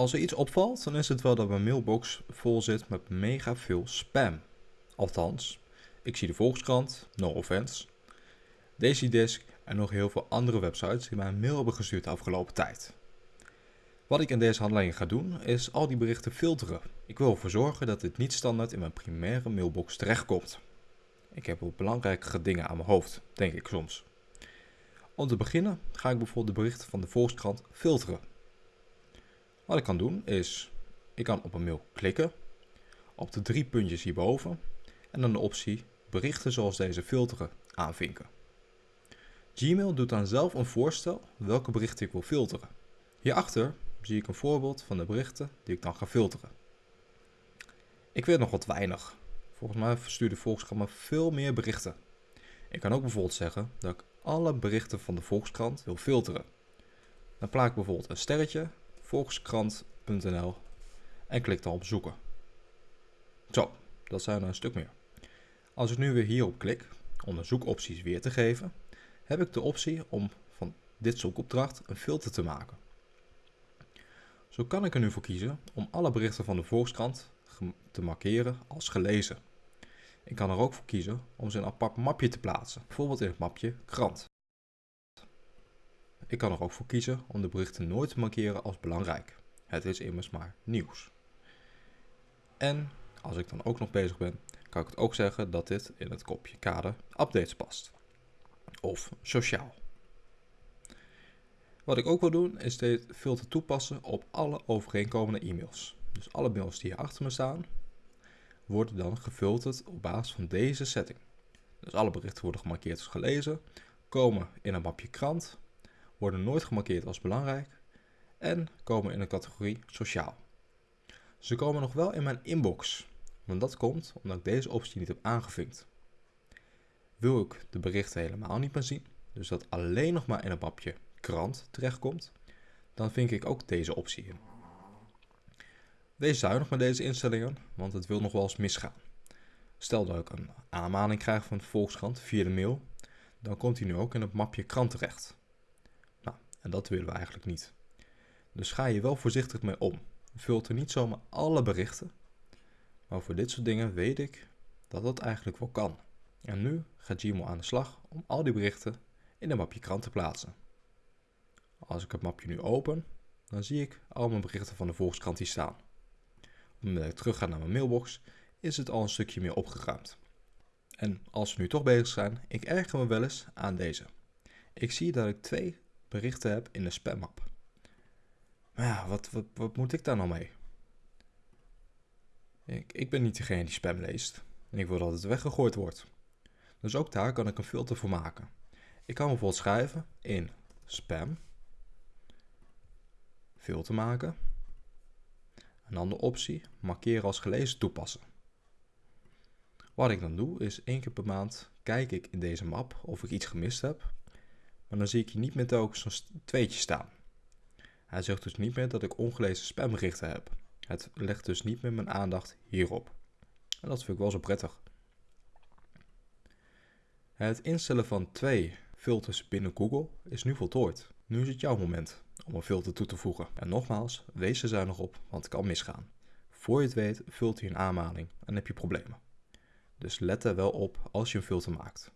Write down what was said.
Als er iets opvalt, dan is het wel dat mijn mailbox vol zit met mega veel spam. Althans, ik zie de Volkskrant, no offense, Daisydisk en nog heel veel andere websites die mij een mail hebben gestuurd de afgelopen tijd. Wat ik in deze handeling ga doen, is al die berichten filteren. Ik wil ervoor zorgen dat dit niet standaard in mijn primaire mailbox terechtkomt. Ik heb wel belangrijkere dingen aan mijn hoofd, denk ik soms. Om te beginnen ga ik bijvoorbeeld de berichten van de Volkskrant filteren. Wat ik kan doen is, ik kan op een mail klikken, op de drie puntjes hierboven en dan de optie berichten zoals deze filteren aanvinken. Gmail doet dan zelf een voorstel welke berichten ik wil filteren. Hierachter zie ik een voorbeeld van de berichten die ik dan ga filteren. Ik weet nog wat weinig. Volgens mij verstuurt de Volkskrant me veel meer berichten. Ik kan ook bijvoorbeeld zeggen dat ik alle berichten van de Volkskrant wil filteren. Dan plaat ik bijvoorbeeld een sterretje, volkskrant.nl en klik dan op zoeken. Zo, dat zijn er een stuk meer. Als ik nu weer hierop klik om de zoekopties weer te geven, heb ik de optie om van dit zoekopdracht een filter te maken. Zo kan ik er nu voor kiezen om alle berichten van de Volkskrant te markeren als gelezen. Ik kan er ook voor kiezen om ze in een apart mapje te plaatsen, bijvoorbeeld in het mapje krant. Ik kan er ook voor kiezen om de berichten nooit te markeren als belangrijk. Het is immers maar nieuws. En als ik dan ook nog bezig ben, kan ik het ook zeggen dat dit in het kopje kader updates past. Of sociaal. Wat ik ook wil doen is dit filter toepassen op alle overeenkomende e-mails. Dus alle mails die hier achter me staan, worden dan gefilterd op basis van deze setting. Dus alle berichten worden gemarkeerd als gelezen, komen in een mapje krant, worden nooit gemarkeerd als belangrijk en komen in een categorie sociaal. Ze komen nog wel in mijn inbox, want dat komt omdat ik deze optie niet heb aangevinkt. Wil ik de berichten helemaal niet meer zien, dus dat alleen nog maar in een mapje krant terechtkomt, dan vink ik ook deze optie in. Wees zuinig met deze instellingen, want het wil nog wel eens misgaan. Stel dat ik een aanmaning krijg van de Volkskrant via de mail, dan komt hij nu ook in het mapje krant terecht. En dat willen we eigenlijk niet. Dus ga je wel voorzichtig mee om. Filter niet zomaar alle berichten, maar voor dit soort dingen weet ik dat dat eigenlijk wel kan. En nu gaat Gmail aan de slag om al die berichten in een mapje krant te plaatsen. Als ik het mapje nu open, dan zie ik al mijn berichten van de Volkskrant hier staan. Omdat ik terug ga naar mijn mailbox, is het al een stukje meer opgeruimd. En als we nu toch bezig zijn, ik erger me wel eens aan deze. Ik zie dat ik twee berichten heb in de spammap. Maar ja, wat, wat, moet ik daar nou mee? Ik, ik ben niet degene die spam leest. En ik wil dat het weggegooid wordt. Dus ook daar kan ik een filter voor maken. Ik kan bijvoorbeeld schrijven in spam filter maken. En dan de optie markeren als gelezen toepassen. Wat ik dan doe is één keer per maand kijk ik in deze map of ik iets gemist heb. Maar dan zie ik hier niet meer telkens zo'n tweetje staan. Hij zegt dus niet meer dat ik ongelezen spamberichten heb. Het legt dus niet meer mijn aandacht hierop. En dat vind ik wel zo prettig. Het instellen van twee filters binnen Google is nu voltooid. Nu is het jouw moment om een filter toe te voegen. En nogmaals, wees er zuinig op, want het kan misgaan. Voor je het weet, vult hij een aanmaning en heb je problemen. Dus let er wel op als je een filter maakt.